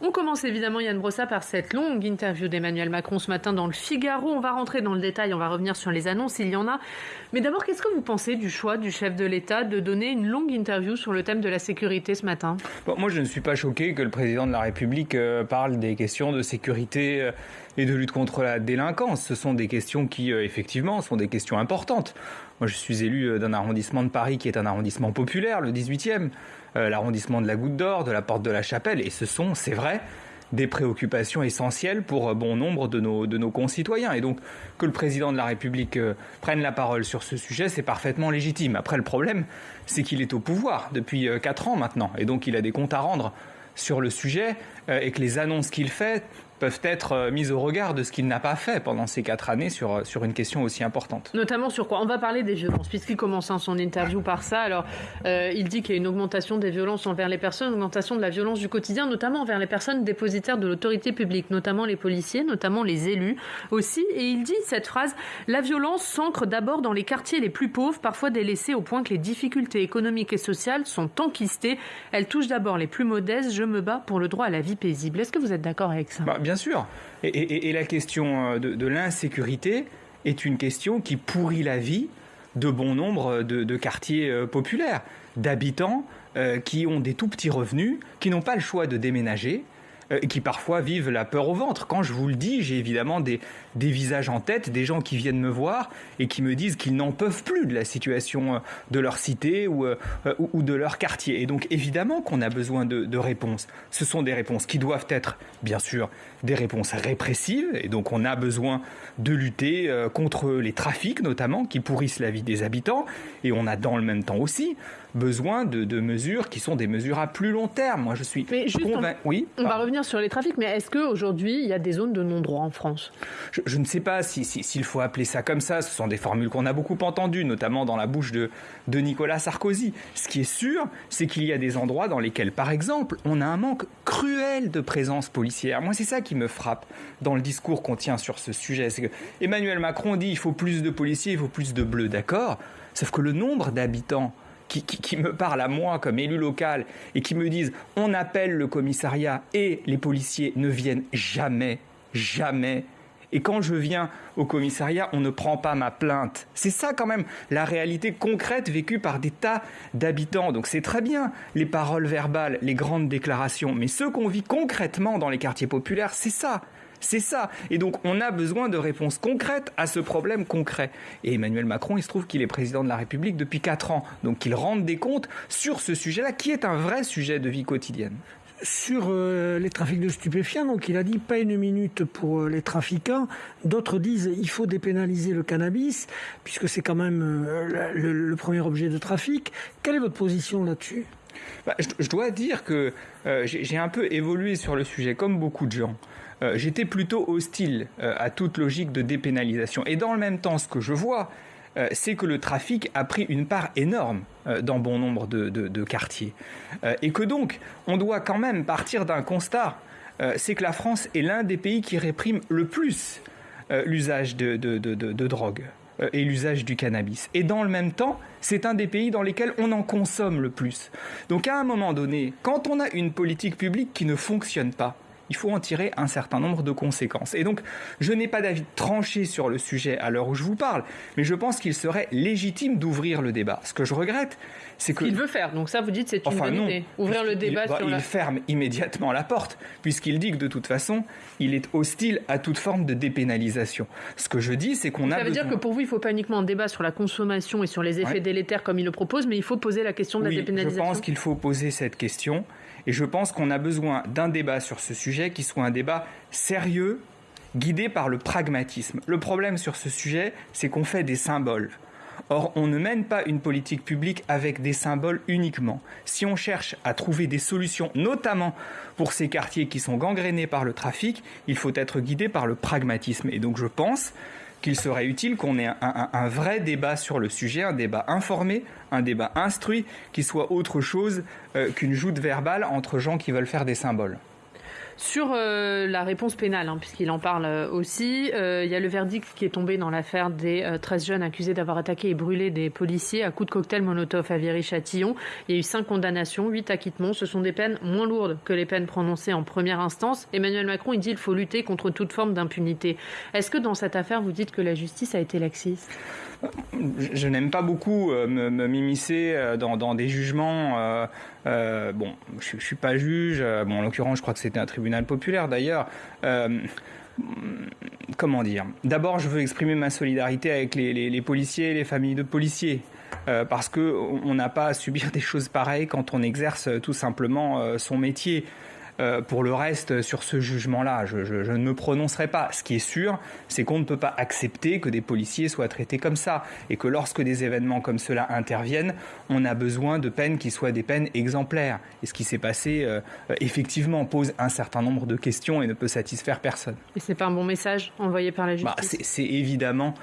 On commence évidemment, Yann Brossa, par cette longue interview d'Emmanuel Macron ce matin dans le Figaro. On va rentrer dans le détail, on va revenir sur les annonces, il y en a. Mais d'abord, qu'est-ce que vous pensez du choix du chef de l'État de donner une longue interview sur le thème de la sécurité ce matin? Moi, je ne suis pas choqué que le président de la République euh, parle des questions de sécurité euh, et de lutte contre la délinquance. Ce sont des questions qui, euh, effectivement, sont des questions importantes. Moi, je suis élu d'un arrondissement de Paris qui est un arrondissement populaire, le 18e. Euh, l'arrondissement de la Goutte d'Or, de la Porte de la Chapelle, et ce sont, c'est vrai, des préoccupations essentielles pour euh, bon nombre de nos, concitoyens. Et donc, que le président de la République euh, prenne la parole sur ce sujet, c'est parfaitement légitime. Après, le problème, c'est qu'il est au pouvoir depuis quatre ans maintenant. Et donc, il a des comptes à rendre sur le sujet et que les annonces qu'il fait peuvent être euh, mises au regard de ce qu'il n'a pas fait pendant ces quatre années sur, euh, sur une question aussi importante. Notamment sur quoi? On va parler des violences, puisqu'il commence hein, son interview par ça. Alors, euh, il dit qu'il y a une augmentation des violences envers les personnes, une augmentation de la violence du quotidien, notamment envers les personnes dépositaires de l'autorité publique, notamment les policiers, notamment les élus aussi. Et il dit cette phrase La violence s'ancre d'abord dans les quartiers les plus pauvres, parfois délaissés au point que les difficultés économiques et sociales sont enquistées. Elle touche d'abord les plus modestes. Je me bats pour le droit à la vie paisible. Est-ce que vous êtes d'accord avec ça? Bah, Bien sûr. Et, la question euh, de, l'insécurité est une question qui pourrit la vie de bon nombre de, quartiers euh, populaires, d'habitants euh, qui ont des tout petits revenus, qui n'ont pas le choix de déménager, euh, qui parfois vivent la peur au ventre. Quand je vous le dis, j'ai évidemment des, des visages en tête, des gens qui viennent me voir et qui me disent qu'ils n'en peuvent plus de la situation euh, de leur cité ou, euh, ou, de leur quartier. Et donc évidemment qu'on a besoin de, de, réponses. Ce sont des réponses qui doivent être, bien sûr, des réponses répressives. Et donc on a besoin de lutter contre les trafics, notamment, qui pourrissent la vie des habitants. Et on a dans le même temps aussi besoin de, de mesures qui sont des mesures à plus long terme. Moi, je suis convaincu. Oui. On va revenir sur les trafics, mais est-ce qu'aujourd'hui, il y a des zones de non-droit en France? Je, ne sais pas s'il si, s'il faut appeler ça comme ça. Ce sont des formules qu'on a beaucoup entendues, notamment dans la bouche de, de Nicolas Sarkozy. Ce qui est sûr, c'est qu'il y a des endroits dans lesquels, par exemple, on a un manque cruel de présence policière. Moi, c'est ça qui me frappe dans le discours qu'on tient sur ce sujet. C'est que Emmanuel Macron dit il faut plus de policiers, il faut plus de bleus, d'accord? Sauf que le nombre d'habitants qui, me parlent à moi comme élu local et qui me disent on appelle le commissariat et les policiers ne viennent jamais, jamais. Et quand je viens au commissariat, on ne prend pas ma plainte. C'est ça quand même la réalité concrète vécue par des tas d'habitants. Donc c'est très bien les paroles verbales, les grandes déclarations, mais ce qu'on vit concrètement dans les quartiers populaires, c'est ça. C'est ça. Et donc, on a besoin de réponses concrètes à ce problème concret. Et Emmanuel Macron, il se trouve qu'il est président de la République depuis 4 ans. Donc, qu'il rende des comptes sur ce sujet-là, qui est un vrai sujet de vie quotidienne sur euh, les trafics de stupéfiants, donc il a dit pas une minute pour euh, les trafiquants. D'autres disent il faut dépénaliser le cannabis, puisque c'est quand même euh, le, premier objet de trafic. Quelle est votre position là-dessus? Bah, je, dois dire que j'ai un peu évolué sur le sujet, comme beaucoup de gens. Euh, j'étais plutôt hostile euh, à toute logique de dépénalisation. Et dans le même temps, ce que je vois, euh, c'est que le trafic a pris une part énorme dans bon nombre de, quartiers. et que donc, on doit quand même partir d'un constat, c'est que la France est l'un des pays qui réprime le plus l'usage de, de drogue et l'usage du cannabis. Et dans le même temps, c'est un des pays dans lesquels on en consomme le plus. Donc à un moment donné, quand on a une politique publique qui ne fonctionne pas, il faut en tirer un certain nombre de conséquences. Et donc, je n'ai pas d'avis tranché sur le sujet à l'heure où je vous parle, mais je pense qu'il serait légitime d'ouvrir le débat. Ce que je regrette, c'est que... Il veut faire, donc ça vous dites c'est une bonne idée. Ouvrir le débat il, sur il ferme immédiatement la porte, puisqu'il dit que de toute façon, il est hostile à toute forme de dépénalisation. Ce que je dis, c'est qu'on a... Ça veut dire que pour vous, il ne faut pas uniquement un débat sur la consommation et sur les effets délétères comme il le propose, mais il faut poser la question de la dépénalisation. Je pense qu'il faut poser cette question. Et je pense qu'on a besoin d'un débat sur ce sujet qui soit un débat sérieux, guidé par le pragmatisme. Le problème sur ce sujet, c'est qu'on fait des symboles. Or, on ne mène pas une politique publique avec des symboles uniquement. Si on cherche à trouver des solutions, notamment pour ces quartiers qui sont gangrénés par le trafic, il faut être guidé par le pragmatisme. Et donc je pense qu'il serait utile qu'on ait un, vrai débat sur le sujet, un débat informé, un débat instruit, qui soit autre chose euh, qu'une joute verbale entre gens qui veulent faire des symboles. Sur euh, la réponse pénale, hein, puisqu'il en parle euh, aussi, il y a le verdict qui est tombé dans l'affaire des 13 jeunes accusés d'avoir attaqué et brûlé des policiers à coups de cocktail Molotov à Viry-Châtillon. Il y a eu 5 condamnations, 8 acquittements. Ce sont des peines moins lourdes que les peines prononcées en première instance. Emmanuel Macron, il dit qu'il faut lutter contre toute forme d'impunité. Est-ce que dans cette affaire, vous dites que la justice a été laxiste? Je n'aime pas beaucoup euh, me, euh, dans, des jugements. Euh, bon, je, ne suis pas juge. Bon, en l'occurrence, je crois que c'était un tribunal populaire d'ailleurs. comment dire? D'abord, je veux exprimer ma solidarité avec les, policiers, les familles de policiers. parce qu'on n'a pas à subir des choses pareilles quand on exerce tout simplement son métier. Euh, pour le reste, sur ce jugement-là, je, ne me prononcerai pas. Ce qui est sûr, c'est qu'on ne peut pas accepter que des policiers soient traités comme ça et que lorsque des événements comme cela interviennent, on a besoin de peines qui soient des peines exemplaires. Et ce qui s'est passé, euh, effectivement, pose un certain nombre de questions et ne peut satisfaire personne. Et c'est pas un bon message envoyé par la bah, justice? C'est évidemment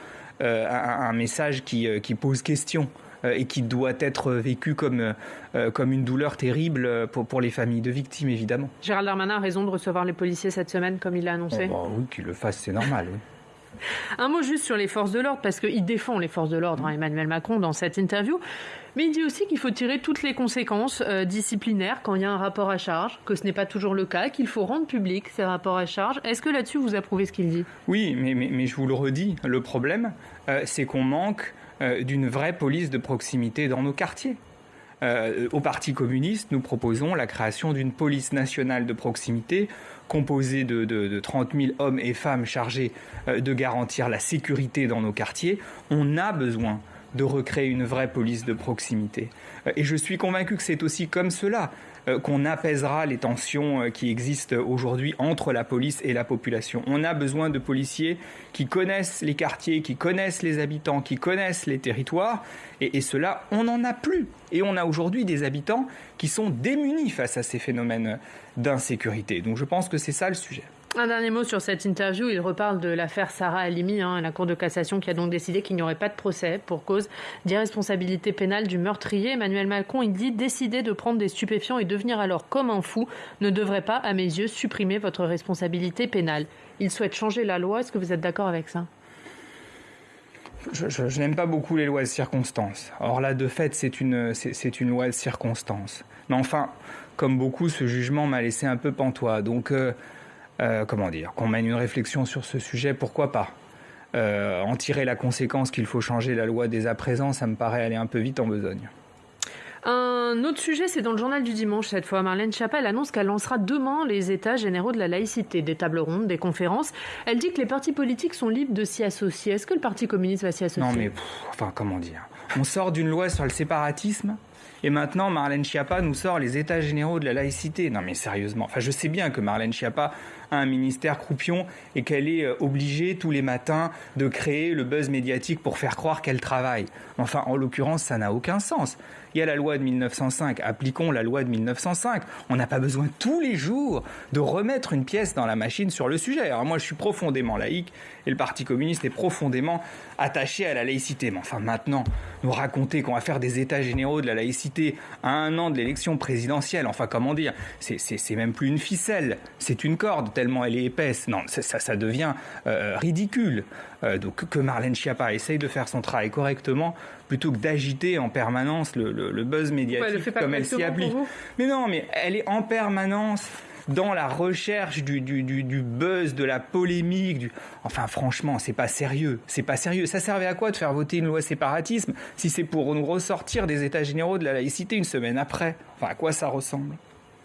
euh, un, message qui pose question. Euh, et qui doit être vécu comme, euh, comme une douleur terrible pour, pour les familles de victimes, évidemment. Gérald Darmanin a raison de recevoir les policiers cette semaine, comme il l'a annoncé oh, bah Oui, qu'il le fasse, c'est normal. Un mot juste sur les forces de l'ordre, parce qu'il défend les forces de l'ordre, hein, Emmanuel Macron, dans cette interview. Mais il dit aussi qu'il faut tirer toutes les conséquences euh, disciplinaires quand il y a un rapport à charge, que ce n'est pas toujours le cas, qu'il faut rendre public ces rapports à charge. Est-ce que là-dessus vous approuvez ce qu'il dit? Oui, mais, mais, mais, je vous le redis, le problème, c'est qu'on manque euh, d'une vraie police de proximité dans nos quartiers. Euh, au Parti communiste, nous proposons la création d'une police nationale de proximité composée de, de, 30 000 hommes et femmes chargés euh, de garantir la sécurité dans nos quartiers. On a besoin de recréer une vraie police de proximité. Et je suis convaincu que c'est aussi comme cela euh, qu'on apaisera les tensions euh, qui existent aujourd'hui entre la police et la population. On a besoin de policiers qui connaissent les quartiers, qui connaissent les habitants, qui connaissent les territoires. Et, et cela, on n'en a plus. Et on a aujourd'hui des habitants qui sont démunis face à ces phénomènes d'insécurité. Donc je pense que c'est ça le sujet. Un dernier mot sur cette interview. Il reparle de l'affaire Sarah Halimi, hein, la Cour de cassation qui a donc décidé qu'il n'y aurait pas de procès pour cause d'irresponsabilité pénale du meurtrier. Emmanuel Macron, il dit décider de prendre des stupéfiants et devenir alors comme un fou ne devrait pas, à mes yeux, supprimer votre responsabilité pénale. Il souhaite changer la loi. Est-ce que vous êtes d'accord avec ça? Je, n'aime pas beaucoup les lois de circonstances. Or là, de fait, c'est une, loi de circonstances. Mais enfin, comme beaucoup, ce jugement m'a laissé un peu pantois. Donc, euh, euh, comment dire, qu'on mène une réflexion sur ce sujet, pourquoi pas? Euh, En tirer la conséquence qu'il faut changer la loi dès à présent, ça me paraît aller un peu vite en besogne. Un autre sujet, c'est dans le journal du dimanche cette fois. Marlène Chapelle annonce qu'elle lancera demain les états généraux de la laïcité, des tables rondes, des conférences. Elle dit que les partis politiques sont libres de s'y associer. Est-ce que le Parti communiste va s'y associer? Non mais, enfin, comment dire? On sort d'une loi sur le séparatisme et maintenant, Marlène Schiappa nous sort les états généraux de la laïcité. Non mais sérieusement, enfin je sais bien que Marlène Schiappa un ministère croupion et qu'elle est euh, obligée tous les matins de créer le buzz médiatique pour faire croire qu'elle travaille. Enfin, en l'occurrence, ça n'a aucun sens. Il y a la loi de 1905, appliquons la loi de 1905. On n'a pas besoin tous les jours de remettre une pièce dans la machine sur le sujet. Alors moi, je suis profondément laïque et le Parti communiste est profondément attaché à la laïcité. Mais enfin, maintenant, nous raconter qu'on va faire des états généraux de la laïcité à un an de l'élection présidentielle, enfin, comment dire, c'est même plus une ficelle, c'est une corde tellement elle est épaisse. Non, ça, ça devient euh, ridicule. Euh, donc que Marlène Schiappa essaye de faire son travail correctement plutôt que d'agiter en permanence le, buzz médiatique comme elle s'y applique. Mais non, mais elle est en permanence dans la recherche du, buzz, de la polémique. Du... Enfin, franchement, c'est pas sérieux. C'est pas sérieux. Ça servait à quoi de faire voter une loi séparatisme si c'est pour nous ressortir des états généraux de la laïcité une semaine après? Enfin, à quoi ça ressemble?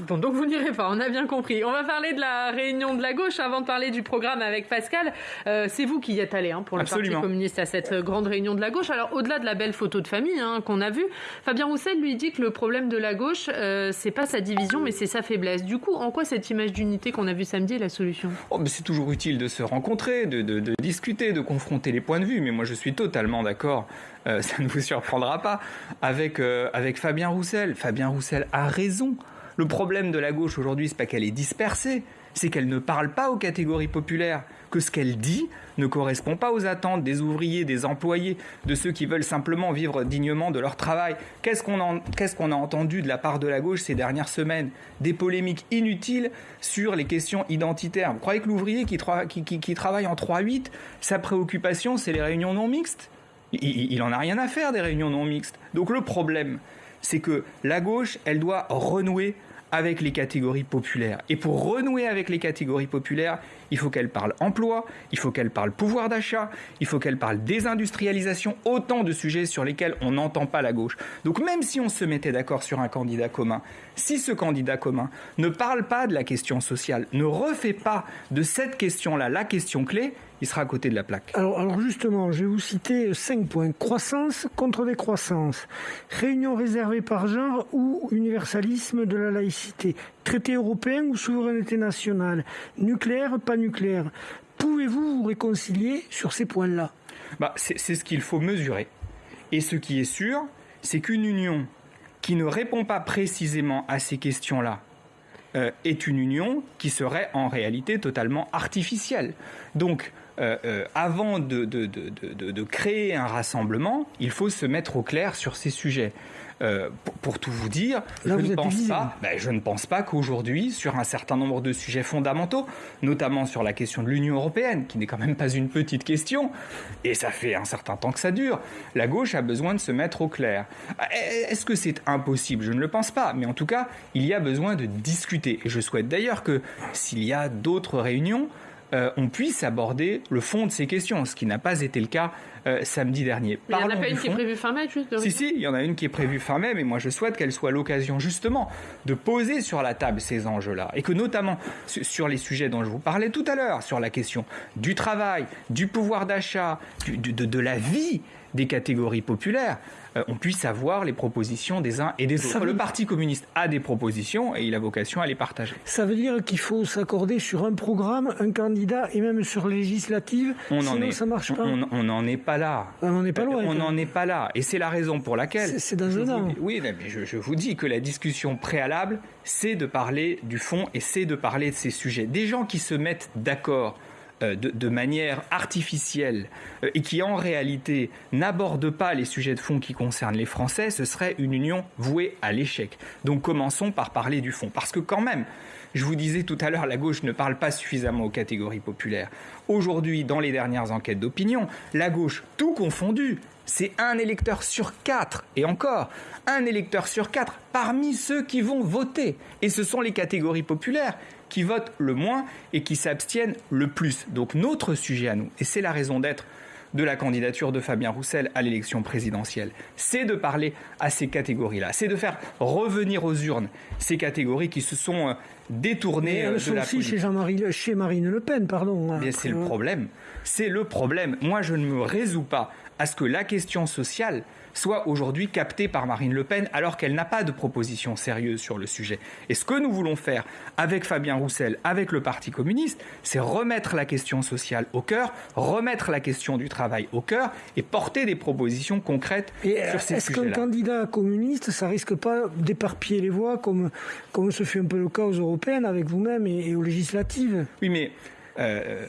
Bon, donc vous n'irez pas, on a bien compris. On va parler de la réunion de la gauche avant de parler du programme avec Pascal. Euh, c'est vous qui y êtes allé hein, pour le Parti communiste à cette grande réunion de la gauche. Alors au-delà de la belle photo de famille hein, qu'on a vue, Fabien Roussel lui dit que le problème de la gauche, euh, c'est pas sa division, mais c'est sa faiblesse. Du coup, en quoi cette image d'unité qu'on a vue samedi est la solution? Oh, C'est toujours utile de se rencontrer, de, discuter, de confronter les points de vue. Mais moi, je suis totalement d'accord. Euh, ça ne vous surprendra pas avec avec Fabien Roussel. Fabien Roussel a raison Le problème de la gauche aujourd'hui, c'est pas qu'elle est dispersée, c'est qu'elle ne parle pas aux catégories populaires, que ce qu'elle dit ne correspond pas aux attentes des ouvriers, des employés, de ceux qui veulent simplement vivre dignement de leur travail. Qu'est-ce qu'on a, entendu de la part de la gauche ces dernières semaines? Des polémiques inutiles sur les questions identitaires. Vous croyez que l'ouvrier qui, travaille en 3-8, sa préoccupation, c'est les réunions non mixtes? Il, il en a rien à faire des réunions non mixtes. Donc le problème, c'est que la gauche, elle doit renouer avec les catégories populaires. Et pour renouer avec les catégories populaires, il faut qu'elle parle emploi, il faut qu'elle parle pouvoir d'achat, il faut qu'elle parle désindustrialisation, autant de sujets sur lesquels on n'entend pas la gauche. Donc même si on se mettait d'accord sur un candidat commun, si ce candidat commun ne parle pas de la question sociale, ne refait pas de cette question-là la question clé, il sera à côté de la plaque. Alors, justement, je vais vous citer cinq points. Croissance contre décroissance, réunion réservée par genre ou universalisme de la laïcité, traité européen ou souveraineté nationale, nucléaire, pas nucléaire. Pouvez-vous vous réconcilier sur ces points-là? Bah, C'est ce qu'il faut mesurer. Et ce qui est sûr, c'est qu'une union qui ne répond pas précisément à ces questions-là, euh, est une union qui serait en réalité totalement artificielle. Donc, euh, euh, avant de, de, créer un rassemblement, il faut se mettre au clair sur ces sujets. Euh, pour, tout vous dire, je, ne pense pas, ben, je ne pense pas qu'aujourd'hui, sur un certain nombre de sujets fondamentaux, notamment sur la question de l'Union européenne, qui n'est quand même pas une petite question, et ça fait un certain temps que ça dure, la gauche a besoin de se mettre au clair. Est-ce que c'est impossible? Je ne le pense pas, mais en tout cas, il y a besoin de discuter. Et je souhaite d'ailleurs que s'il y a d'autres réunions, euh, on puisse aborder le fond de ces questions, ce qui n'a pas été le cas euh, samedi dernier. il n'y en a pas une qui est prévue fin mai, juste Si, si, il y en a une qui est prévue fin mai, mais moi je souhaite qu'elle soit l'occasion justement de poser sur la table ces enjeux-là. Et que notamment sur les sujets dont je vous parlais tout à l'heure, sur la question du travail, du pouvoir d'achat, de la vie des catégories populaires, euh, on puisse avoir les propositions des uns et des autres. Le Parti communiste a des propositions et il a vocation à les partager. Ça veut dire qu'il faut s'accorder sur un programme, un candidat et même sur législative. On sinon, ça marche pas. On n'en est pas là. On n'en est pas loin. On n'en est pas là. Et c'est la raison pour laquelle. C'est dans un an. Oui, mais je, je vous dis que la discussion préalable, c'est de parler du fond et c'est de parler de ces sujets. Des gens qui se mettent d'accord euh, de, manière artificielle euh, et qui en réalité n'aborde pas les sujets de fond qui concernent les Français, ce serait une union vouée à l'échec. Donc commençons par parler du fond. Parce que quand même, je vous disais tout à l'heure, la gauche ne parle pas suffisamment aux catégories populaires. Aujourd'hui, dans les dernières enquêtes d'opinion, la gauche, tout confondu, c'est un électeur sur quatre, et encore, un électeur sur quatre parmi ceux qui vont voter. Et ce sont les catégories populaires qui votent le moins et qui s'abstiennent le plus. Donc notre sujet à nous, et c'est la raison d'être de la candidature de Fabien Roussel à l'élection présidentielle, c'est de parler à ces catégories-là, c'est de faire revenir aux urnes ces catégories qui se sont euh, détournées euh, de la aussi chez, chez Marine Le Pen, pardon. Hein. c'est le problème. C'est le problème. Moi, je ne me résous pas à ce que la question sociale soit aujourd'hui captée par Marine Le Pen alors qu'elle n'a pas de proposition sérieuse sur le sujet. Et ce que nous voulons faire avec Fabien Roussel, avec le Parti communiste, c'est remettre la question sociale au cœur, remettre la question du travail au cœur et porter des propositions concrètes et sur ces sujets-là. Est-ce qu'un candidat communiste, ça risque pas d'éparpiller les voix comme, comme ce fut un peu le cas aux européennes avec vous-même et aux législatives? Oui, mais euh,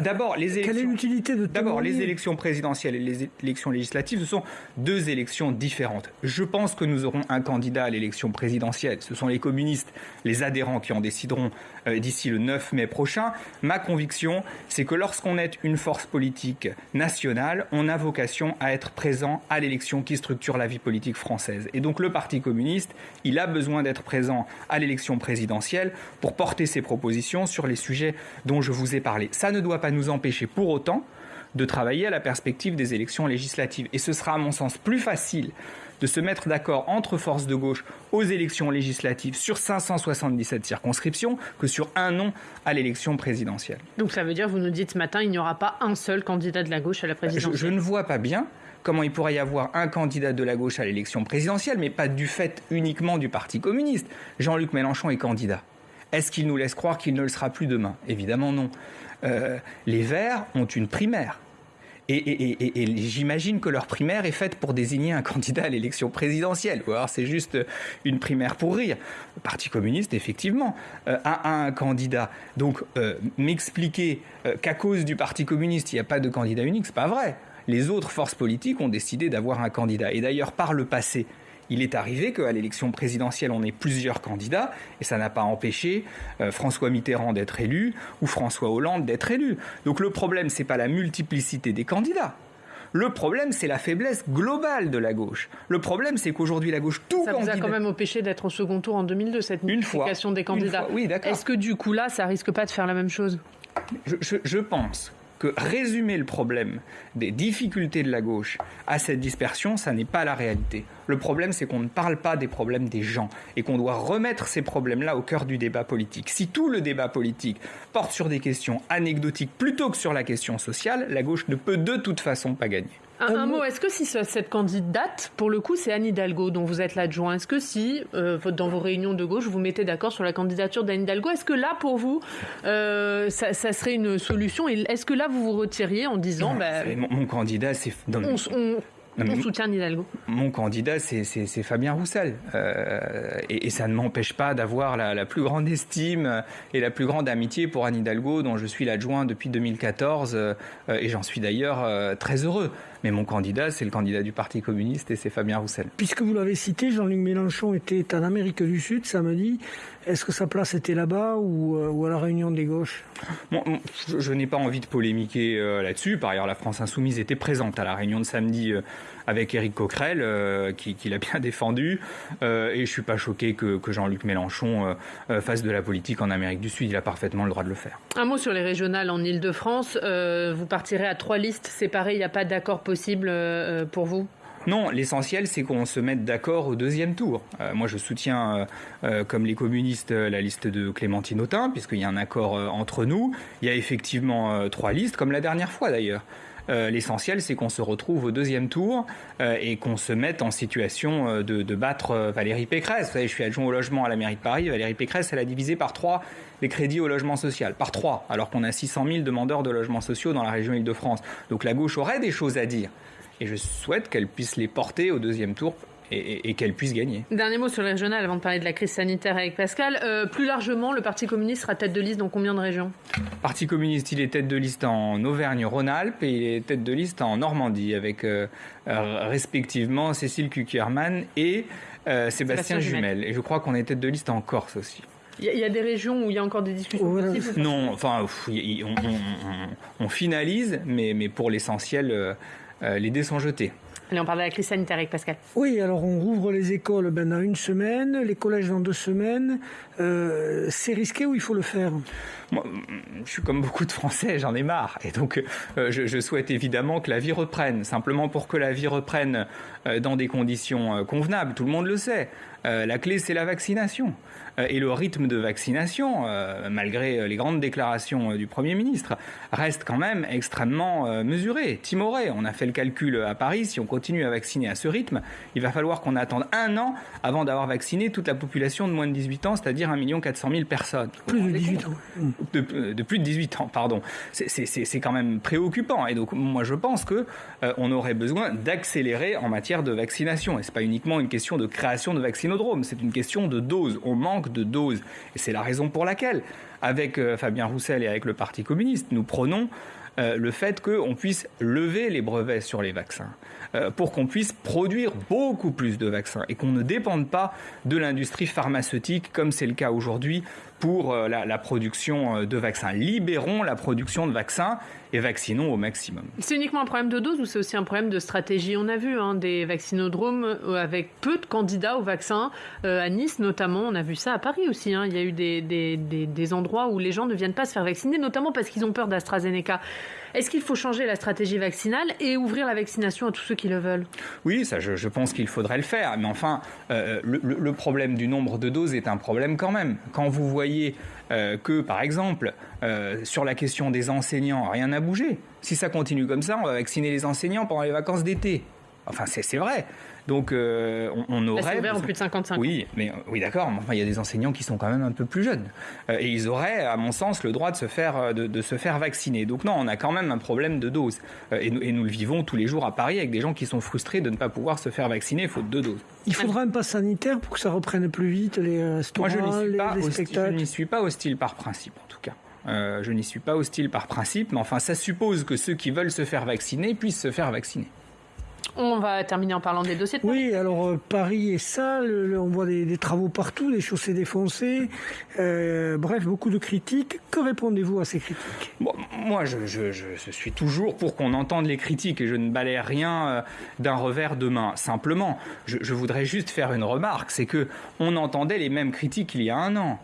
d'abord, les élections. D'abord, les élections présidentielles et les élections législatives, ce sont deux élections différentes. Je pense que nous aurons un candidat à l'élection présidentielle. Ce sont les communistes, les adhérents qui en décideront euh, d'ici le 9 mai prochain. Ma conviction, c'est que lorsqu'on est une force politique nationale, on a vocation à être présent à l'élection qui structure la vie politique française. Et donc, le Parti communiste, il a besoin d'être présent à l'élection présidentielle pour porter ses propositions sur les sujets dont je vous vous ai parlé. Ça ne doit pas nous empêcher pour autant de travailler à la perspective des élections législatives. Et ce sera à mon sens plus facile de se mettre d'accord entre forces de gauche aux élections législatives sur 577 circonscriptions que sur un nom à l'élection présidentielle. Donc ça veut dire, vous nous dites ce matin, il n'y aura pas un seul candidat de la gauche à la présidentielle je, je ne vois pas bien comment il pourrait y avoir un candidat de la gauche à l'élection présidentielle, mais pas du fait uniquement du Parti communiste. Jean-Luc Mélenchon est candidat. Est-ce qu'il nous laisse croire qu'il ne le sera plus demain? Évidemment non. Euh, les Verts ont une primaire. Et, j'imagine que leur primaire est faite pour désigner un candidat à l'élection présidentielle. Ou alors c'est juste une primaire pour rire. Le Parti communiste, effectivement, euh, a, un candidat. Donc euh, m'expliquer euh, qu'à cause du Parti communiste, il n'y a pas de candidat unique, c'est pas vrai. Les autres forces politiques ont décidé d'avoir un candidat. Et d'ailleurs, par le passé, il est arrivé qu'à l'élection présidentielle, on ait plusieurs candidats, et ça n'a pas empêché euh, François Mitterrand d'être élu ou François Hollande d'être élu. Donc le problème, c'est pas la multiplicité des candidats. Le problème, c'est la faiblesse globale de la gauche. Le problème, c'est qu'aujourd'hui, la gauche, tout Ça vous a quand même empêché d'être au second tour en 2002, cette multiplication des candidats. Oui, d'accord. Est-ce que du coup, là, ça risque pas de faire la même chose? Je pense que résumer le problème des difficultés de la gauche à cette dispersion, ça n'est pas la réalité. Le problème, c'est qu'on ne parle pas des problèmes des gens et qu'on doit remettre ces problèmes-là au cœur du débat politique. Si tout le débat politique porte sur des questions anecdotiques plutôt que sur la question sociale, la gauche ne peut de toute façon pas gagner. Un, mot, est-ce que si cette candidate, pour le coup, c'est Anne Hidalgo dont vous êtes l'adjoint, est-ce que si, euh, dans vos réunions de gauche, vous mettez d'accord sur la candidature d'Anne Hidalgo, est-ce que là, pour vous, euh, ça, serait une solution Est-ce que là, vous vous retiriez en disant... Bah, mon, candidat, c'est... On, soutient Hidalgo. Mon candidat, c'est Fabien Roussel. Euh, et, ça ne m'empêche pas d'avoir la, plus grande estime et la plus grande amitié pour Anne Hidalgo, dont je suis l'adjoint depuis 2014. et j'en suis d'ailleurs très heureux. Mais mon candidat, c'est le candidat du Parti communiste et c'est Fabien Roussel. Puisque vous l'avez cité, Jean-Luc Mélenchon était en Amérique du Sud samedi. Est-ce que sa place était là-bas ou, euh, à la réunion des gauches? Je, n'ai pas envie de polémiquer euh, là-dessus. Par ailleurs, la France Insoumise était présente à la réunion de samedi euh, avec Éric Coquerel, qui, l'a bien défendu. et je ne suis pas choqué que, que Jean-Luc Mélenchon fasse de la politique en Amérique du Sud. Il a parfaitement le droit de le faire. Un mot sur les régionales en Ile-de-France. vous partirez à trois listes séparées. Il n'y a pas d'accord possible pour vous? Non, l'essentiel, c'est qu'on se mette d'accord au deuxième tour. Euh, moi, je soutiens, euh, euh, comme les communistes, la liste de Clémentine Autain, puisqu'il y a un accord entre nous. Il y a effectivement trois listes, comme la dernière fois d'ailleurs. L'essentiel, c'est qu'on se retrouve au deuxième tour et qu'on se mette en situation de, battre Valérie Pécresse. Vous savez, je suis adjoint au logement à la mairie de Paris. Valérie Pécresse, elle a divisé par trois les crédits au logement social. Par trois, alors qu'on a 600 000 demandeurs de logements sociaux dans la région Île-de-France. Donc la gauche aurait des choses à dire et je souhaite qu'elle puisse les porter au deuxième tour et, qu'elle puisse gagner. Dernier mot sur le régional avant de parler de la crise sanitaire avec Pascal. Euh, plus largement, le Parti communiste sera tête de liste dans combien de régions? Le Parti communiste, il est tête de liste en Auvergne-Rhône-Alpes et il est tête de liste en Normandie avec euh, euh, respectivement Cécile Kuckerman et Sébastien, Jumel. Et je crois qu'on est tête de liste en Corse aussi. Il y, a des régions où il y a encore des discussions Non, enfin, on, finalise, mais, mais pour l'essentiel, euh, les dés sont jetés. Allez, on parle de la crise sanitaire avec Pascal. Oui, alors on rouvre les écoles ben, dans une semaine, les collèges dans deux semaines. Euh, c'est risqué ou il faut le faire? Moi, Je suis comme beaucoup de Français, j'en ai marre. Et donc, euh, je, souhaite évidemment que la vie reprenne. Simplement pour que la vie reprenne dans des conditions convenables, tout le monde le sait. la clé, c'est la vaccination. Euh, et le rythme de vaccination, euh, malgré les grandes déclarations euh, du Premier ministre, reste quand même extrêmement mesuré, timoré. On a fait le calcul à Paris, si on continue à vacciner à ce rythme, il va falloir qu'on attende un an avant d'avoir vacciné toute la population de moins de 18 ans, c'est-à-dire 1 400 000 personnes. Plus de 18 ans. De, plus de 18 ans, pardon. C'est quand même préoccupant. Et donc, moi, je pense que on aurait besoin d'accélérer en matière de vaccination. Et c'est pas uniquement une question de création de vaccinodromes, c'est une question de dose. On manque de doses. Et c'est la raison pour laquelle, avec euh, Fabien Roussel et avec le Parti communiste, nous prenons euh, le fait qu'on puisse lever les brevets sur les vaccins euh, pour qu'on puisse produire beaucoup plus de vaccins et qu'on ne dépende pas de l'industrie pharmaceutique comme c'est le cas aujourd'hui pour euh, la, production euh, de vaccins. Libérons la production de vaccins et vaccinons au maximum. C'est uniquement un problème de dose ou c'est aussi un problème de stratégie? On a vu hein, des vaccinodromes euh, avec peu de candidats au vaccin. à Nice notamment, on a vu ça à Paris aussi. Hein. Il y a eu des, des, des endroits où les gens ne viennent pas se faire vacciner, notamment parce qu'ils ont peur d'AstraZeneca. Est-ce qu'il faut changer la stratégie vaccinale et ouvrir la vaccination à tous ceux qui le veulent? Oui, ça, je, pense qu'il faudrait le faire. Mais enfin, euh, le, problème du nombre de doses est un problème quand même. Quand vous voyez euh, que, par exemple, euh, sur la question des enseignants, rien n'a bougé. Si ça continue comme ça, on va vacciner les enseignants pendant les vacances d'été. Enfin, c'est vrai. Donc euh, on, aurait. C'est ouvert en plus de 55 Oui, mais euh, oui, d'accord. Mais enfin, il y a des enseignants qui sont quand même un peu plus jeunes euh, et ils auraient, à mon sens, le droit de se faire de, se faire vacciner. Donc non, on a quand même un problème de dose et, et, nous le vivons tous les jours à Paris avec des gens qui sont frustrés de ne pas pouvoir se faire vacciner faute de doses. Il faudra un pass sanitaire pour que ça reprenne plus vite les restaurants, Moi, je pas les, spectacles. Je n'y suis pas hostile par principe, en tout cas. je n'y suis pas hostile par principe, mais enfin, ça suppose que ceux qui veulent se faire vacciner puissent se faire vacciner. On va terminer en parlant des dossiers de Paris. Oui, alors euh, Paris est sale, on voit des, travaux partout, des chaussées défoncées, euh, bref, beaucoup de critiques. Que répondez-vous à ces critiques? Moi, je, suis toujours pour qu'on entende les critiques et je ne balaye rien euh, d'un revers de main. Simplement, je, voudrais juste faire une remarque, c'est que on entendait les mêmes critiques il y a un an.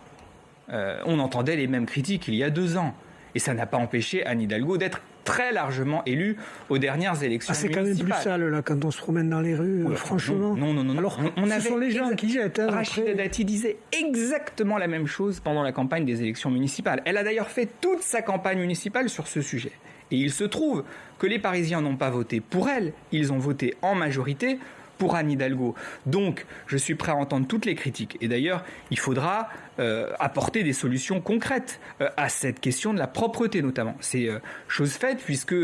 on entendait les mêmes critiques il y a deux ans. Et ça n'a pas empêché Anne Hidalgo d'être très largement élu aux dernières élections. Ah, c'est quand même plus sale là quand on se promène dans les rues, franchement. Non, non, non. Alors, on, ce sont les gens qui jettent. Hein, Rachida Dati disait exactement la même chose pendant la campagne des élections municipales. Elle a d'ailleurs fait toute sa campagne municipale sur ce sujet. Et il se trouve que les Parisiens n'ont pas voté pour elle, ils ont voté en majorité pour Anne Hidalgo. Donc, je suis prêt à entendre toutes les critiques. Et d'ailleurs, il faudra euh, apporter des solutions concrètes euh, à cette question de la propreté, notamment. C'est euh, chose faite, puisque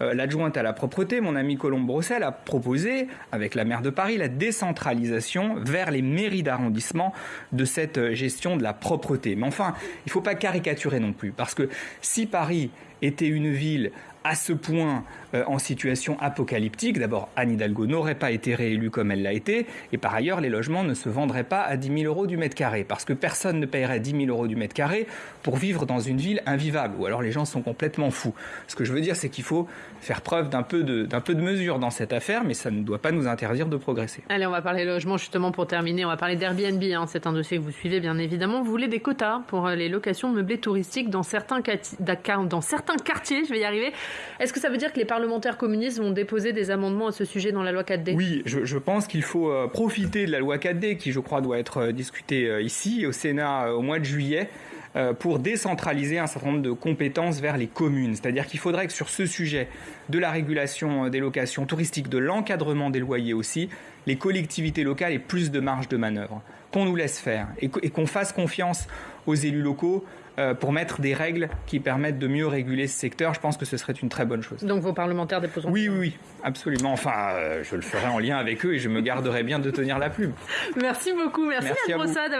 l'adjointe à la propreté, mon ami Colombe Brossel, a proposé, avec la maire de Paris, la décentralisation vers les mairies d'arrondissement de cette gestion de la propreté. Mais enfin, il ne faut pas caricaturer non plus, parce que si Paris était une ville à ce point euh, en situation apocalyptique. D'abord, Anne Hidalgo n'aurait pas été réélue comme elle l'a été, et par ailleurs, les logements ne se vendraient pas à 10 000 euros du mètre carré, parce que personne ne paierait 10 000 euros du mètre carré pour vivre dans une ville invivable, ou alors les gens sont complètement fous. Ce que je veux dire, c'est qu'il faut faire preuve d'un peu, de, mesure dans cette affaire, mais ça ne doit pas nous interdire de progresser. Allez, on va parler logement justement pour terminer. On va parler d'Airbnb. Hein. C'est un dossier que vous suivez bien évidemment. Vous voulez des quotas pour euh, les locations meublées touristiques dans certains quartiers. Je vais y arriver. Est-ce que ça veut dire que les parlementaires communistes vont déposer des amendements à ce sujet dans la loi 4D Oui, je, pense qu'il faut euh, profiter de la loi 4D qui, je crois, doit être euh, discutée ici au Sénat au mois de juillet pour décentraliser un certain nombre de compétences vers les communes. C'est-à-dire qu'il faudrait que sur ce sujet de la régulation des locations touristiques, de l'encadrement des loyers aussi, les collectivités locales aient plus de marge de manœuvre, qu'on nous laisse faire et qu'on fasse confiance aux élus locaux euh, pour mettre des règles qui permettent de mieux réguler ce secteur. Je pense que ce serait une très bonne chose. Donc vos parlementaires déposeront Oui, oui, oui, absolument. Enfin, euh, je le ferai en lien avec eux et je me garderai bien de tenir la plume. Merci beaucoup. Merci, à,